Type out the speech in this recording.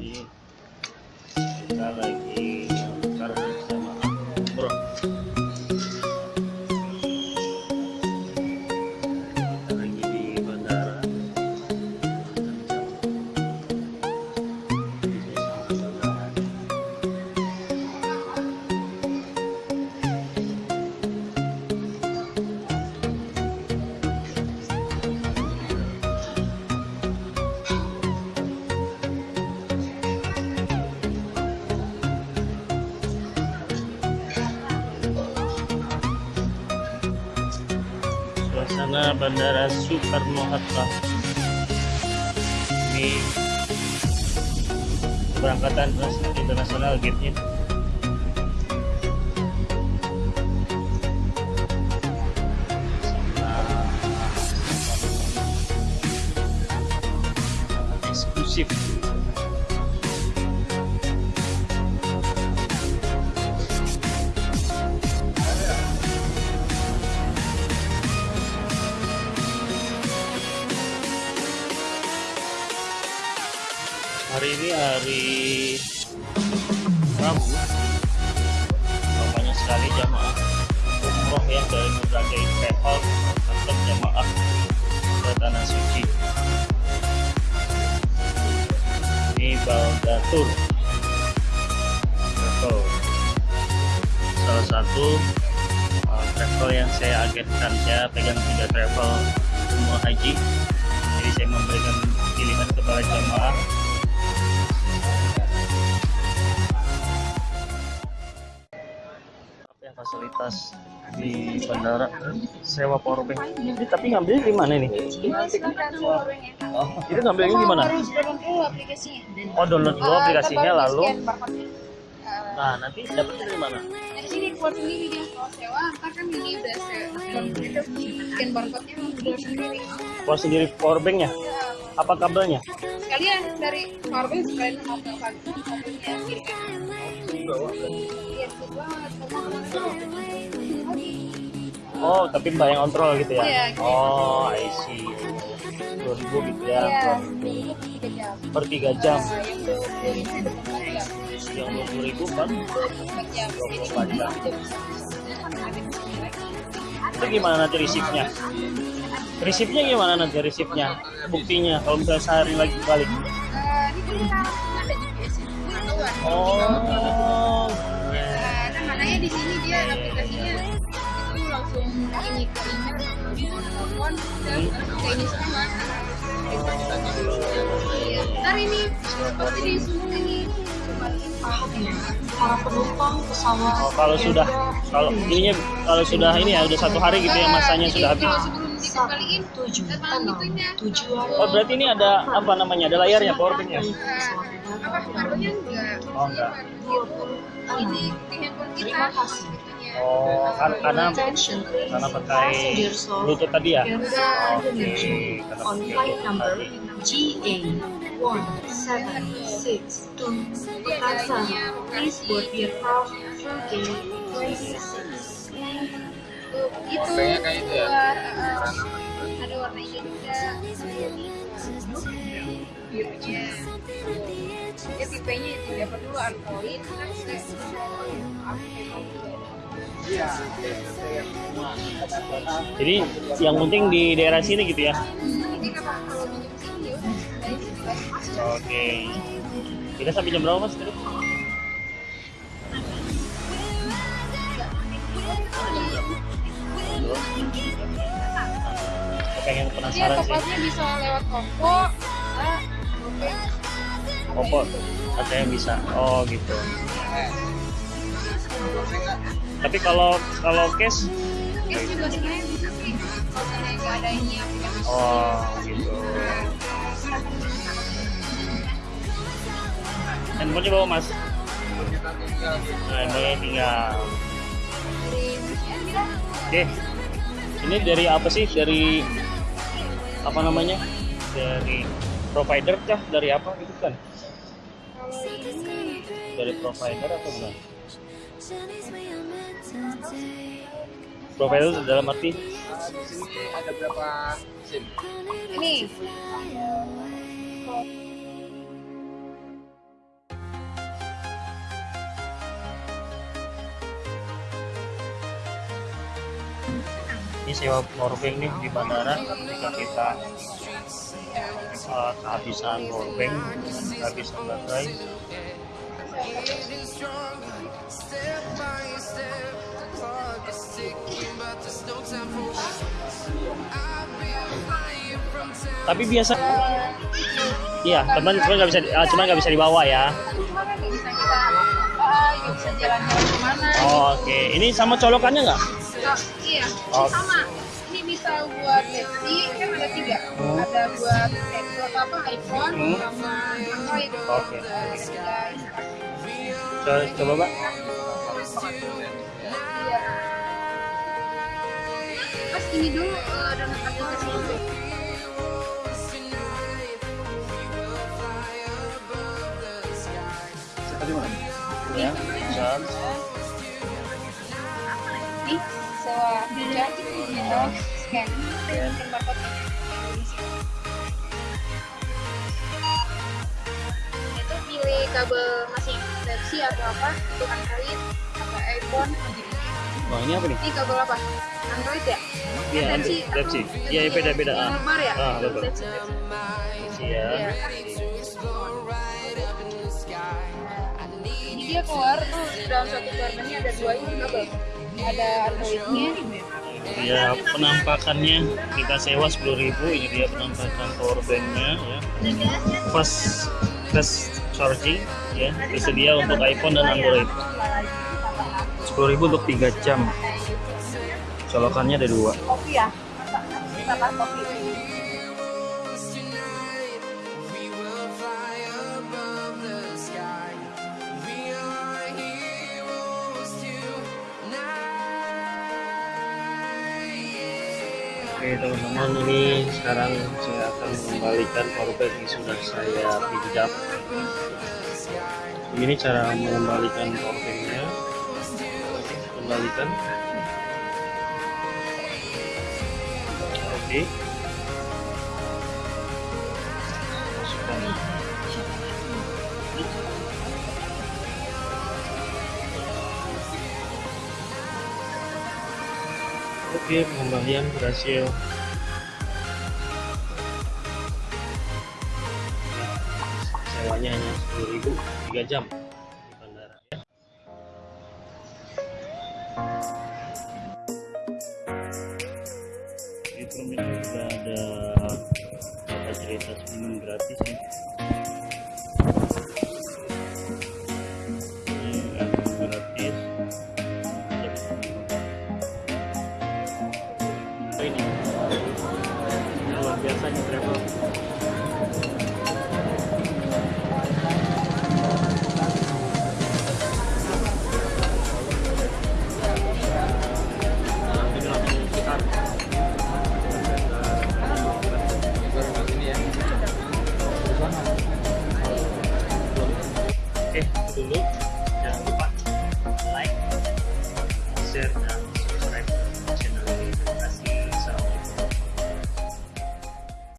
Jadi kita lagi tukar Suasana Bandara Soekarno Hatta. Ini keberangkatan internasional gate-nya. Ini hari Rabu. Banyak sekali jamaah umroh yang dari berbagai travel atau jamaah ke tanah suci. Ini Baldatur Travel. Salah satu uh, travel yang saya agenkan, saya pegang tiga travel umroh haji. Jadi saya memberikan pilihan kepada jamaah fasilitas di bandara. Sewa powerbank Ini tapi ngambilnya di mana ini? Oh, itu ngambilnya di mana? Harus download dulu aplikasinya. oh download dulu Ah, aplikasinya lalu. Ah, nah nanti dapetnya dari mana? Dari sini keluar sendiri dia kalau sewa, ntar kan ini udah sewa. Scan barcode-nya udah sendiri. keluar sendiri powerbanknya Ya, apa kabelnya? Sekalian dari powerbank sekalian mau ke kabelnya oh tapi mbak yang kontrol gitu ya Iya, gitu. oh I see 2000 gitu ya Iya, per- tiga per 3 jam. yang dua puluh ribu itu empat jam. yang 20 ribu kan Dua puluh empat jam. Jadi 24 jam. jam. Ada di sini lagi. itu gimana nanti receipt-nya receipt-nya gimana nanti receipt-nya buktinya kalau misalnya sehari lagi balik Eh. Pengetahuan. oh makanya di sini dia aplikasinya itu langsung ini ke email, telepon, dan ke ini semua. Iya. Ntar ini pasti di semua ini para penumpang pesawat Oh, kalau sudah kalau ininya kalau sudah ini ya udah satu hari gitu ya masanya Jadi sudah habis. Dikembaliin, tujuh itunya. tujuan Oh berarti ini ada apa namanya ada layarnya powerbanknya? Nah, apa enggak? Oh, enggak. Ini di handphone kita. Terima kasih. itunya. Oh kan karena karena pakai bluetooth tadi ya. Oke karena. GA 1762 Jakarta. Please board through gate 26. Tuh, itu Warnanya kayak itu ya? uh, ada warna hijau juga birunya dia tipenya tiga perlu Android kan Jadi yang penting di daerah sini gitu ya. ya Oke. Kita sampai jam berapa mas? Pengen dia penasaran sih. topasnya bisa lewat Oppo bisa GoPay Oppo ada yang bisa. Oh gitu. Tapi kalau kalau cash Cash juga sebenarnya bisa sih kalau ada ini aplikasi Oh gitu. Handphonenya bawa mas. Nah, handphonenya tinggal. Oke. Ini dari apa sih? Dari apa namanya? Dari provider kah? Dari apa gitu kan? Dari provider atau bukan? Provider dalam arti Di sini ada berapa SIM? ini ini sewa powerbank nih di bandara. Ketika kita uh, kehabisan powerbank kehabisan baterai tapi biasa iya teman cuma nggak bisa ah, cuma nggak bisa dibawa ya. Ke mana. Oh, oke. Ini sama colokannya nggak iya. Oh. sama. Ini bisa buat Pepsi kan ada tiga. Ada buat buat apa iPhone Hmm. sama Android. Oke. Coba, coba pak Iya. Mas ini dulu eh, download aplikasi itu. ya. John Nih, sewa voucher atau scan. Scan barcode. Itu pilih kabel masing Pepsi atau apa? Itu Android atau iPhone. wah ini apa nih Ini kabel apa? Android ya? Iya, Android. atau- Pepsi. Iya, beda-beda, ya? Ah. Pepsi, Pepsi. Iya. Iya. Jadi dia keluar tuh dalam satu ini ada dua ini kabel. Ada Androidnya, Dia penampakannya kita sewa 10.000 ini dia penampakan powerbanknya ya. Fast fast charging ya tersedia untuk iPhone dan Android. 10.000 untuk 3 jam. Colokannya ada dua. kopi ya? Kopi. Oke teman-teman ini sekarang saya akan mengembalikan powerbank yang sudah saya pinjam. Ini cara mengembalikan powerbanknya. Kembalikan. Oke. Masukkan. Oke, pengembalian berhasil. Sewanya hanya 10.000 3 jam di bandara ya. Di terminal juga ada fasilitas minum gratis ya. Instagram.